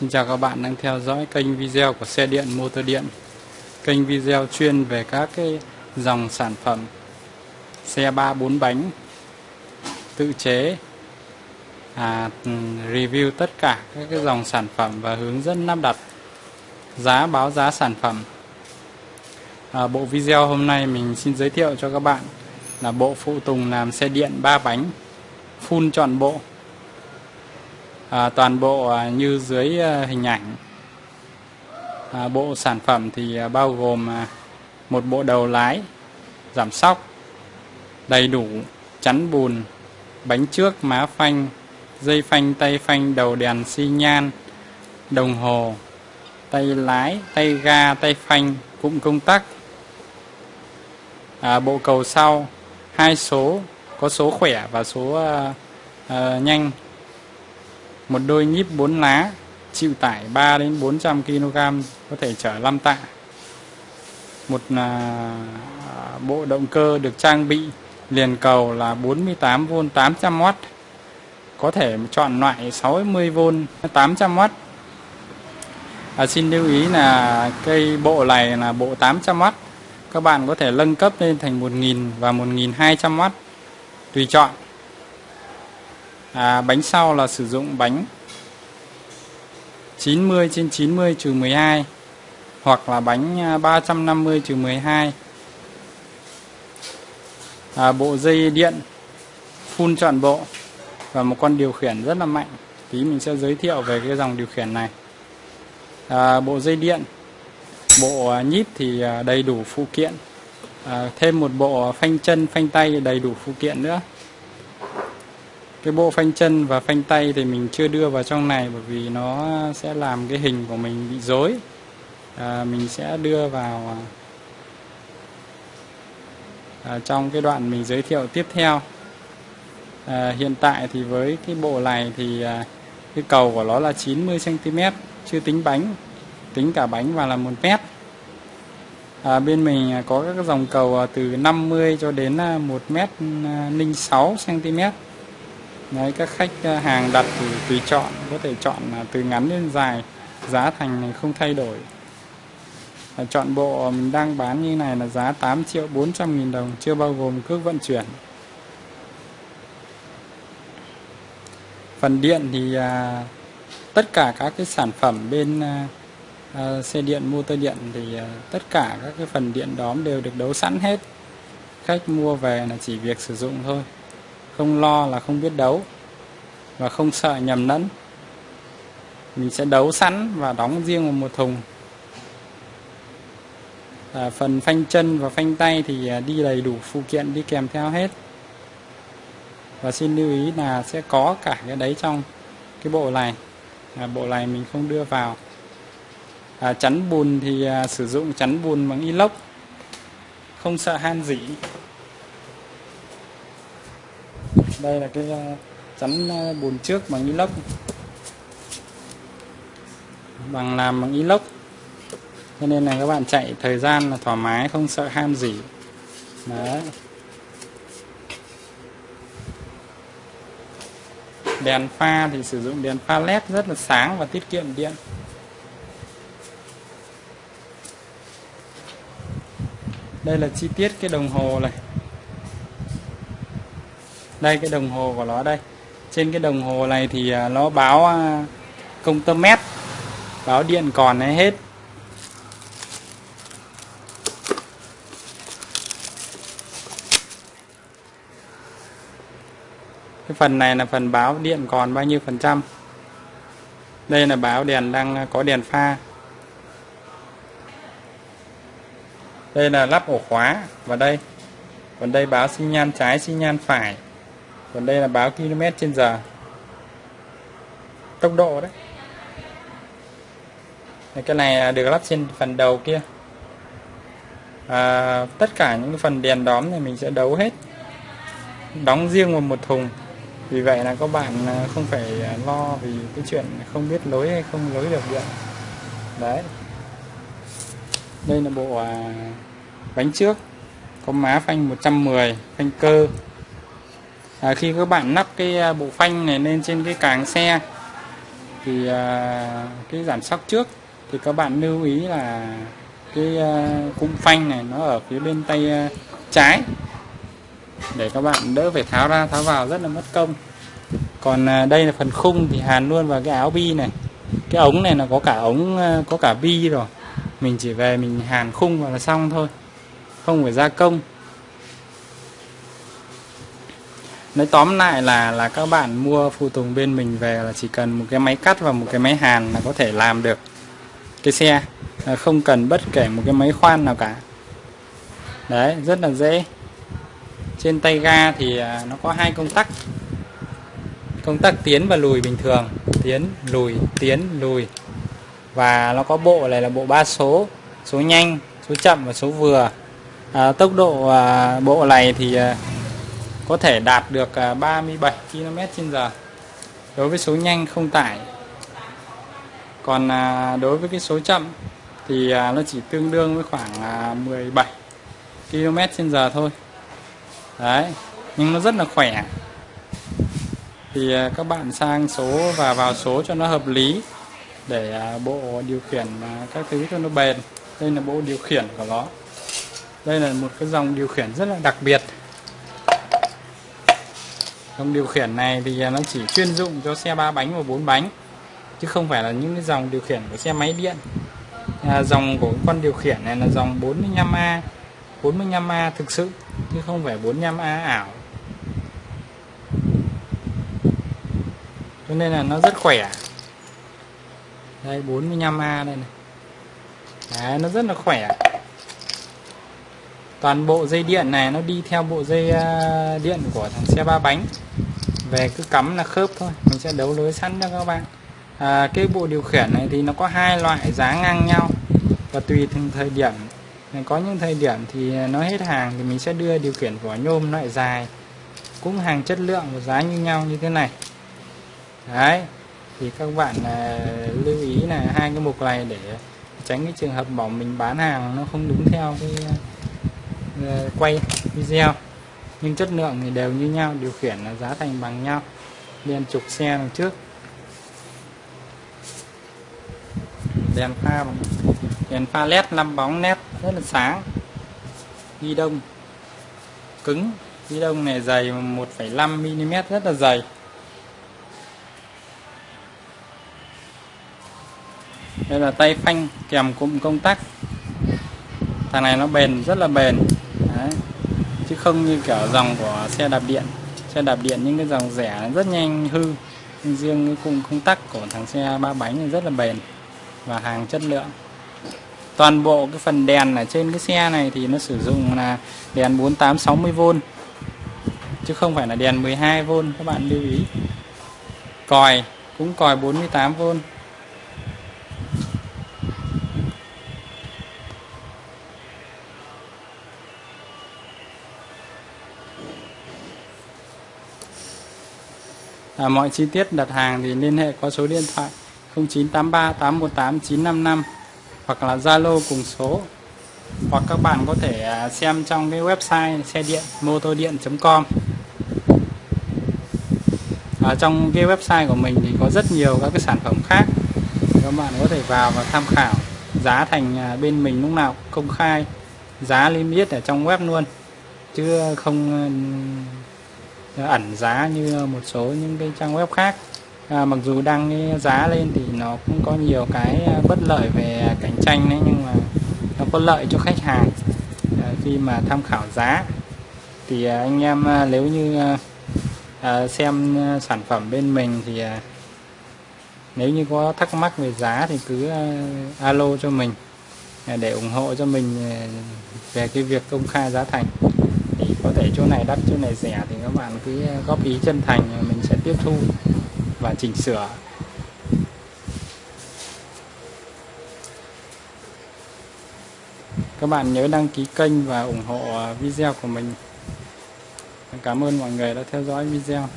Xin chào các bạn đang theo dõi kênh video của xe điện motor điện. Kênh video chuyên về các cái dòng sản phẩm xe 3 4 bánh tự chế à, ừ, review tất cả các cái dòng sản phẩm và hướng dẫn lắp đặt giá báo giá sản phẩm. À, Bộ video hôm nay mình xin giới thiệu cho các bạn là bộ phụ tùng làm xe điện 3 bánh full trọn bộ à, toàn bộ à, như dưới à, hình ảnh. À, bộ sản phẩm thì à, bao gồm à, một bộ đầu lái giảm sóc đầy đủ chắn bùn bánh trước má phanh dây phanh tay phanh đầu đèn xi nhan đồng hồ tay lái tay ga tay phanh cụm công tắc. À, bộ cầu sau hai số có số khỏe và số uh, uh, nhanh một đôi nhíp 4 lá chịu tải 3 đến 400 kg có thể chở 5 tạ. Một à, bộ động cơ được trang bị liền cầu là 48V 800W có thể chọn loại 60V 800W à, xin lưu ý là cây bộ này là bộ 800W các bạn có thể nâng cấp lên thành 1000 và 1200W tùy chọn à, bánh sau là sử dụng bánh 90 trên 90 trừ 12 hoặc là bánh à, 350 trừ 12 à, bộ dây điện phun trọn bộ và một con điều khiển rất là mạnh. Tí mình sẽ giới thiệu về cái dòng điều khiển này. À, bộ dây điện bộ à, nhíp thì à, đầy đủ phụ kiện. À, thêm một bộ phanh chân phanh tay đầy đủ phụ kiện nữa cái bộ phanh chân và phanh tay thì mình chưa đưa vào trong này bởi vì nó sẽ làm cái hình của mình bị rối. À, mình sẽ đưa vào à, trong cái đoạn mình giới thiệu tiếp theo. À, hiện tại thì với cái bộ này thì à, cái cầu của nó là 90 cm chưa tính bánh tính cả bánh và là một mét. À, bên mình có các dòng cầu à, từ 50 cho đến à, 1 mét à, 06 cm Đấy, các khách ờ, hàng đặt thì tùy chọn có thể chọn từ ngắn đến dài giá thành này không thay đổi. À, chọn bộ mình đang bán như này là giá 8 triệu 400 nghìn đồng chưa bao gồm cước vận chuyển. Phần điện thì à, tất cả các cái sản phẩm bên à, à, xe điện motor điện thì à, tất cả các cái phần điện đóm đều được đấu sẵn hết. Khách mua về là chỉ việc sử dụng thôi không lo là không biết đấu và không sợ nhầm lẫn. Mình sẽ đấu sẵn và đóng riêng vào một thùng. À, phần phanh chân và phanh tay thì à, đi đầy đủ phụ kiện đi kèm theo hết. Và xin lưu ý là sẽ có cả cái đấy trong cái bộ này. À, bộ này mình không đưa vào. À, chắn bùn thì à, sử dụng chắn bùn bằng inox không sợ han dỉ đây là cái ờ, chắn ờ, bồn bùn trước bằng inox. Bằng làm bằng inox. Cho nên là các bạn chạy thời gian là thoải mái, không sợ ham gì. Đấy. Đèn pha thì sử dụng đèn pha led rất là sáng và tiết kiệm điện. Đây là chi tiết cái đồng hồ này đây, cái đồng hồ của nó đây. Trên cái đồng hồ này thì à, nó báo à, công tơ mét, báo điện còn hay hết. Cái phần này là phần báo điện còn bao nhiêu phần trăm? Đây là báo đèn đang à, có đèn pha. Đây là lắp ổ khóa và đây. Còn đây báo xi nhan trái, xi nhan phải còn đây là báo km trên giờ. Tốc độ đấy. Cái này à, được lắp trên phần đầu kia. À, tất cả những phần đèn đóm này mình sẽ đấu hết. Đóng riêng vào một thùng. Vì vậy là các bạn à, không phải à, lo vì cái chuyện không biết lối hay không lối được điện. Đấy. Đây là bộ à, bánh trước. Có má phanh 110 phanh cơ à, khi các bạn lắp cái à, bộ phanh này lên trên cái càng xe thì à, cái giảm sóc trước thì các bạn lưu ý là cái à, cung phanh này nó ở phía bên tay à, trái. Để các bạn đỡ phải tháo ra tháo vào rất là mất công. Còn à, đây là phần khung thì hàn luôn vào cái áo bi này. Cái ống này là có cả ống à, có cả bi rồi. Mình chỉ về mình hàn khung vào là xong thôi. Không phải gia công. Nói tóm lại là là các bạn mua phụ tùng bên mình về là chỉ cần một cái máy cắt và một cái máy hàn là có thể làm được cái xe. Không cần bất kể một cái máy khoan nào cả. Đấy rất là dễ. Trên tay ga thì à, nó có hai công tắc. Công tắc tiến và lùi bình thường. Tiến lùi tiến lùi. Và nó có bộ này là bộ ba số. Số nhanh số chậm và số vừa. À, tốc độ à, bộ này thì à, có thể đạt được à, 37 km/h đối với số nhanh không tải. Còn à, đối với cái số chậm thì à, nó chỉ tương đương với khoảng 17 km/h thôi. Đấy, nhưng nó rất là khỏe. Thì các bạn sang số và vào số cho nó hợp lý để bộ điều khiển các thứ cho nó bền. Đây là bộ điều khiển của nó. Đây là một cái dòng điều khiển rất là đặc biệt dòng điều khiển này thì à, nó chỉ chuyên dụng cho xe ba bánh và bốn bánh chứ không phải là những cái dòng điều khiển của xe máy điện. À, dòng của con điều khiển này là dòng 45A 45A thực sự chứ không phải 45A ảo. Cho nên là nó rất khỏe. Đây 45A đây này. Đấy, nó rất là khỏe toàn bộ dây điện này nó đi theo bộ dây à, điện của thằng xe ba bánh. Về cứ cắm là khớp thôi mình sẽ đấu lưới sẵn cho các bạn. À, cái bộ điều khiển này thì nó có hai loại giá ngang nhau. Và tùy từng thời điểm. Có những thời điểm thì nó hết hàng thì mình sẽ đưa điều khiển vỏ nhôm loại dài. Cũng hàng chất lượng và giá như nhau như thế này. Đấy thì các bạn à, lưu ý là hai cái mục này để tránh cái trường hợp bảo mình bán hàng nó không đúng theo cái Ờ, quay video. Nhưng chất lượng thì đều như nhau điều khiển là giá thành bằng nhau. Đèn trục xe đằng trước. Đèn pha đèn pha led 5 bóng nét rất là sáng. Ghi đông. Cứng. Ghi đông này dày 1,5 mm rất là dày. Đây là tay phanh kèm cụm công tắc. Thằng này nó bền rất là bền chứ không như kiểu dòng của xe đạp điện. Xe đạp điện những cái dòng rẻ rất nhanh, hư. Nhưng riêng cái cụm công tắc của thằng xe ba bánh thì rất là bền và hàng chất lượng. Toàn bộ cái phần đèn ở trên cái xe này thì nó sử dụng là đèn 4860V chứ không phải là đèn 12V các bạn lưu ý. Còi, cũng còi 48V à, mọi chi tiết đặt hàng thì liên hệ qua số điện thoại 0983 818 955 hoặc là Zalo cùng số. Hoặc các bạn có thể à, xem trong cái website xe điện motodien.com ở trong cái website của mình thì có rất nhiều các cái sản phẩm khác. Các bạn có thể vào và tham khảo giá thành à, bên mình lúc nào công khai giá niêm yết ở trong web luôn. Chứ không ẩn giá như một số những cái trang web khác. À, mặc dù đăng cái giá lên thì nó cũng có nhiều cái à, bất lợi về cạnh tranh đấy nhưng mà nó có lợi cho khách hàng. À, khi mà tham khảo giá thì à, anh em à, nếu như à, à, xem à, sản phẩm bên mình thì à, nếu như có thắc mắc về giá thì cứ à, alo cho mình à, để ủng hộ cho mình à, về cái việc công khai giá thành có thể chỗ này đắt, chỗ này rẻ thì các bạn cứ góp ý chân thành, mình sẽ tiếp thu và chỉnh sửa. Các bạn nhớ đăng ký kênh và ủng hộ video của mình. Cảm ơn mọi người đã theo dõi video.